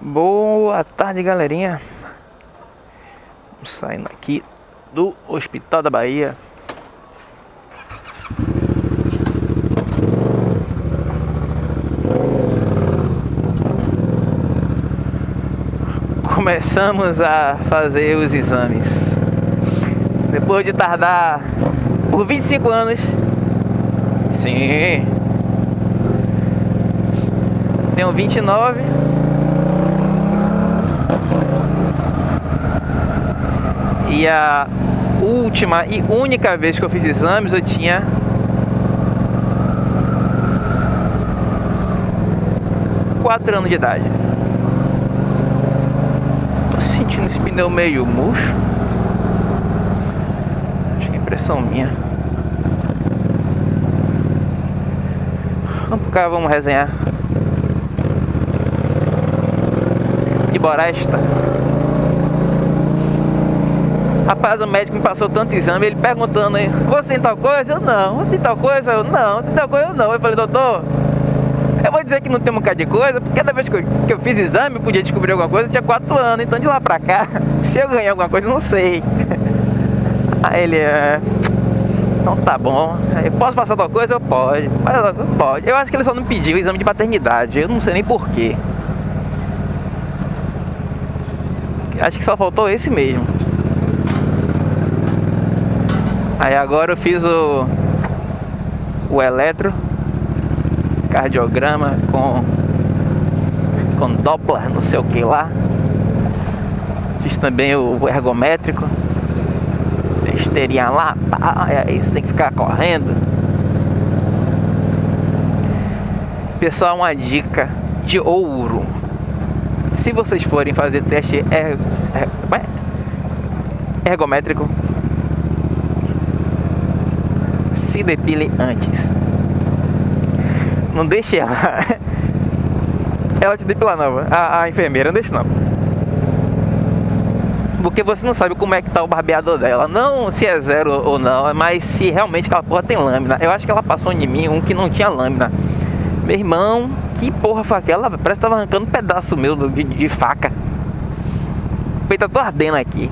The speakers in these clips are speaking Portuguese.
Boa tarde, galerinha. Saindo aqui do Hospital da Bahia. Começamos a fazer os exames. Depois de tardar por 25 anos. Sim. Tenho 29 E a última e única vez que eu fiz exames eu tinha quatro anos de idade. Tô sentindo esse pneu meio murcho. Acho que é impressão minha. Vamos pro cá, vamos resenhar. De Boresta. Rapaz, o médico me passou tanto exame, ele perguntando aí, você tem tal coisa? Eu não, você tem tal coisa? Eu não, tem tal coisa? Eu não. Eu falei, doutor, eu vou dizer que não tem um bocado de coisa, porque cada vez que eu, que eu fiz exame, eu podia descobrir alguma coisa, eu tinha 4 anos, então de lá pra cá, se eu ganhar alguma coisa, eu não sei. Aí ele, é... Então tá bom, eu posso passar tal coisa? Eu pode, pode. Eu acho que ele só não pediu o exame de paternidade, eu não sei nem porquê. Acho que só faltou esse mesmo. Aí agora eu fiz o, o eletro cardiograma com, com Doppler, não sei o que lá. Fiz também o ergométrico. Esteirinha lá, pá, você tem que ficar correndo. Pessoal, uma dica de ouro. Se vocês forem fazer teste er, er, ergométrico, se depile antes. Não deixe ela. Ela te depilar não, a, a enfermeira, não deixa não. Porque você não sabe como é que tá o barbeador dela. Não se é zero ou não, mas se realmente aquela porra tem lâmina. Eu acho que ela passou em mim um que não tinha lâmina. Meu irmão, que porra foi aquela? Parece que tava arrancando um pedaço meu de, de faca. O peito tá ardendo aqui.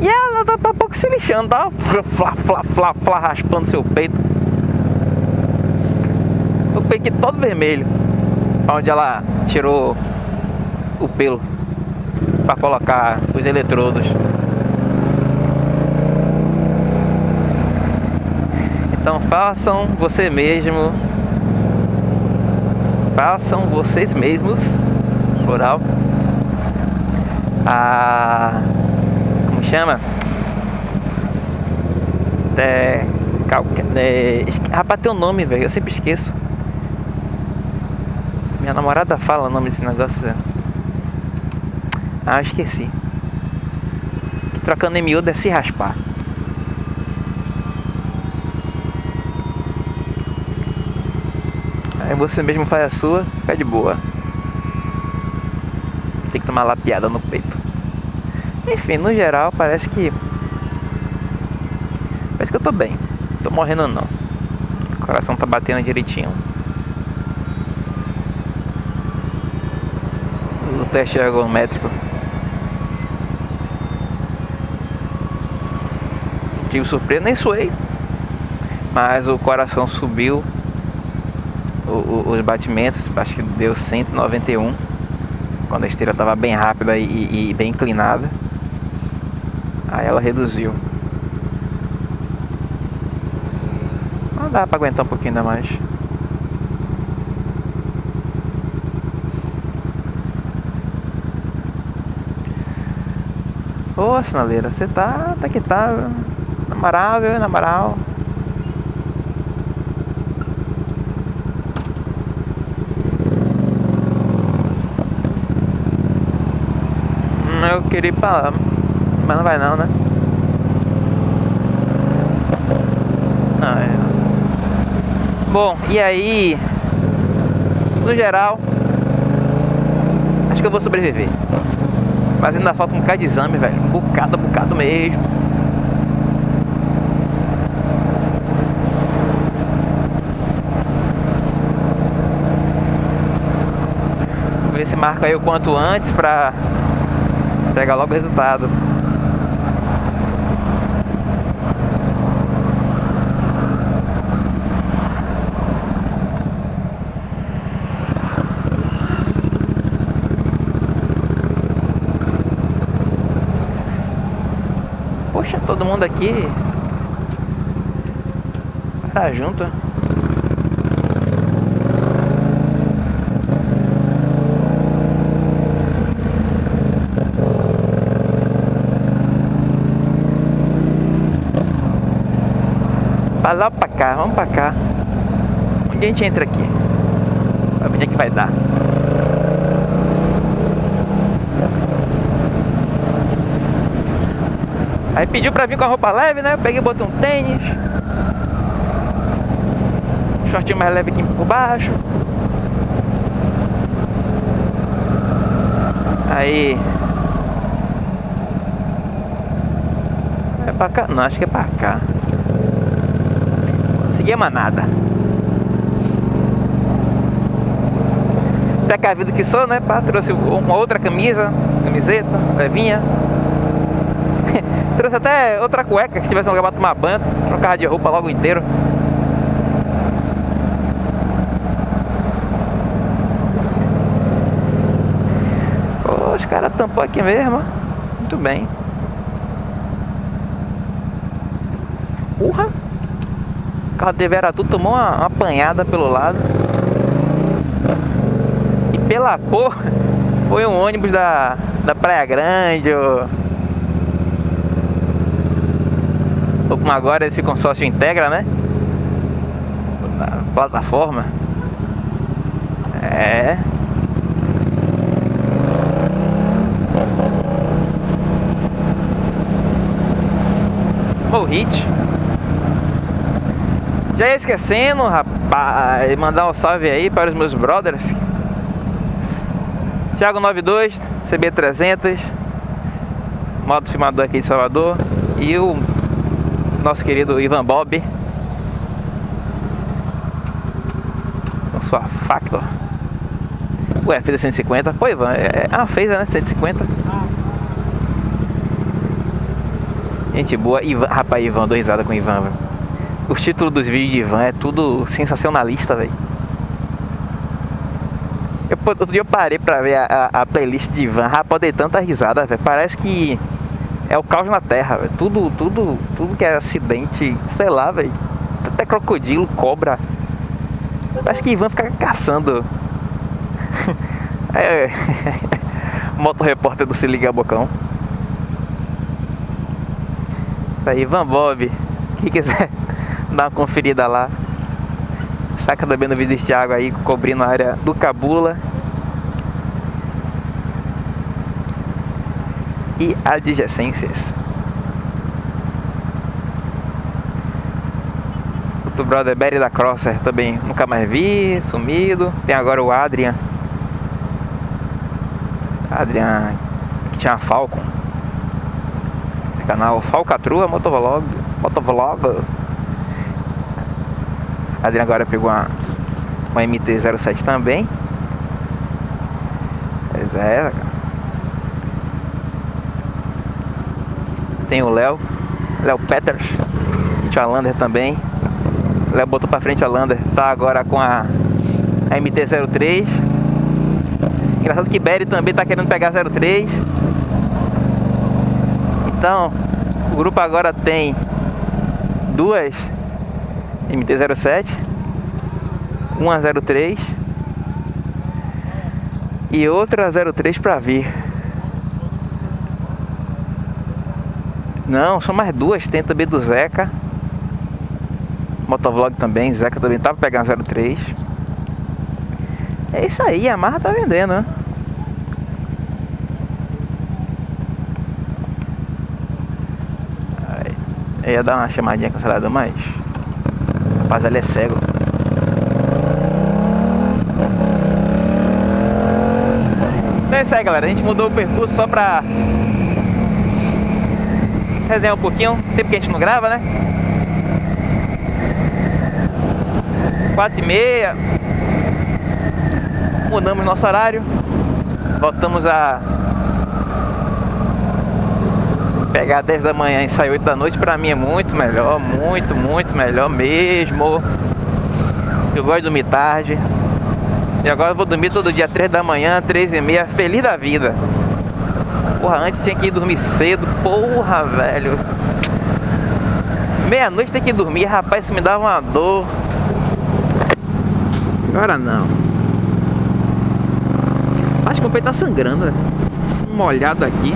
E ela tá, tá pouco se lixando, tá? Flá, flá, flá, flá, raspando seu peito. O peito todo vermelho. Onde ela tirou o pelo para colocar os eletrodos. Então façam você mesmo. Façam vocês mesmos. Plural. A chama? É, é, rapaz, tem um nome, velho. Eu sempre esqueço. Minha namorada fala o nome desse negócio. Ah, esqueci. Que trocando em miúdo é se raspar. Aí você mesmo faz a sua, fica de boa. Tem que tomar lapiada no peito. Enfim, no geral parece que. Parece que eu tô bem. Tô morrendo não. O coração tá batendo direitinho. O teste ergométrico. Tive surpresa, nem suei. Mas o coração subiu. O, o, os batimentos, acho que deu 191. Quando a esteira estava bem rápida e, e bem inclinada. Aí ela reduziu. Não dá pra aguentar um pouquinho ainda mais. Ô sinaleira, você tá, tá que tá na viu? Na eu queria ir pra lá mas não vai não, né? Não, é... Bom, e aí, no geral, acho que eu vou sobreviver. Mas ainda falta um bocado de exame, velho. Um bocado, um bocado mesmo. Vamos ver esse marco aí o quanto antes pra pegar logo o resultado. Mundo aqui para junto. Vai lá pra cá, vamos pra cá. Onde a gente entra aqui? Pra ver onde é que vai dar. Aí pediu pra vir com a roupa leve, né? Eu peguei e botei um tênis. Shortinho mais leve aqui por baixo. Aí. É pra cá? Não, acho que é pra cá. Consegui a manada. Precavido que sou, né? Pá, trouxe uma outra camisa, camiseta, levinha. Até outra cueca, que se tivesse um lugar pra tomar banho, trocava de roupa logo inteiro. Os caras tampou aqui mesmo. Muito bem. Urra! O carro de Veratu tomou uma, uma apanhada pelo lado. E pela cor, foi um ônibus da, da Praia Grande. Ou... ou como agora esse consórcio integra, né? Na plataforma. É. O hit. Já ia esquecendo, rapaz, mandar um salve aí para os meus brothers. Thiago 92, CB300, modo filmador aqui de Salvador. E o nosso querido Ivan Bob. Com sua Factor o F150 pô Ivan, é, é uma Fazer né, 150 gente boa, Ivan, rapaz Ivan, dou risada com Ivan véio. os títulos dos vídeos de Ivan é tudo sensacionalista velho. Outro dia eu parei pra ver a, a, a playlist de Ivan, rapaz, dei tanta risada, velho. Parece que é o caos na terra, velho. Tudo, tudo, tudo que é acidente, sei lá, velho. Até crocodilo, cobra. Parece que Ivan fica caçando. é. Moto repórter do Se Liga Bocão. Tá aí, Ivan Bob. Quem quiser dar uma conferida lá. Saca no vídeo de Thiago aí, cobrindo a área do Cabula. E adjacências. Outro brother Barry da Crosser também nunca mais vi, sumido. Tem agora o Adrian. Adrian que tinha Falcon. Canal Falcatrua Motovlog. Motovlog. Adrian agora pegou uma, uma MT-07 também. Pois é, Tem o Léo, Léo Peters, a Lander também. Léo botou pra frente a Lander, tá agora com a, a MT-03. Engraçado que Berry também tá querendo pegar 03. Então, o grupo agora tem duas MT-07, uma 03 e outra 03 para vir. Não, são mais duas. Tem também do Zeca. Motovlog também. Zeca também tava pegando 03. É isso aí, a Marra tá vendendo, né? Eu ia dar uma chamadinha cancelada, mas. Rapaz, ele é cego. Então é isso aí, galera. A gente mudou o percurso só pra resenhar um pouquinho, tempo que a gente não grava, né? Quatro e meia. Mudamos nosso horário. Voltamos a pegar 10 da manhã e sair 8 da noite, pra mim é muito melhor, muito, muito melhor mesmo. Eu gosto de dormir tarde. E agora eu vou dormir todo dia 3 da manhã, 3 e meia, feliz da vida. Porra, antes tinha que ir dormir cedo, porra, velho. Meia-noite tem que dormir, rapaz, isso me dava uma dor. Agora não. Acho que o peito tá sangrando, velho. Molhado aqui.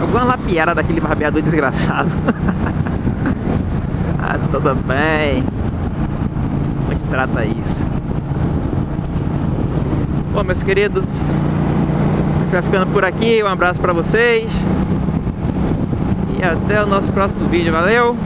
Alguma lapiada daquele barbeador desgraçado. ah, tudo bem. Como a gente trata isso? Bom, meus queridos, vai ficando por aqui. Um abraço pra vocês. E até o nosso próximo vídeo. Valeu!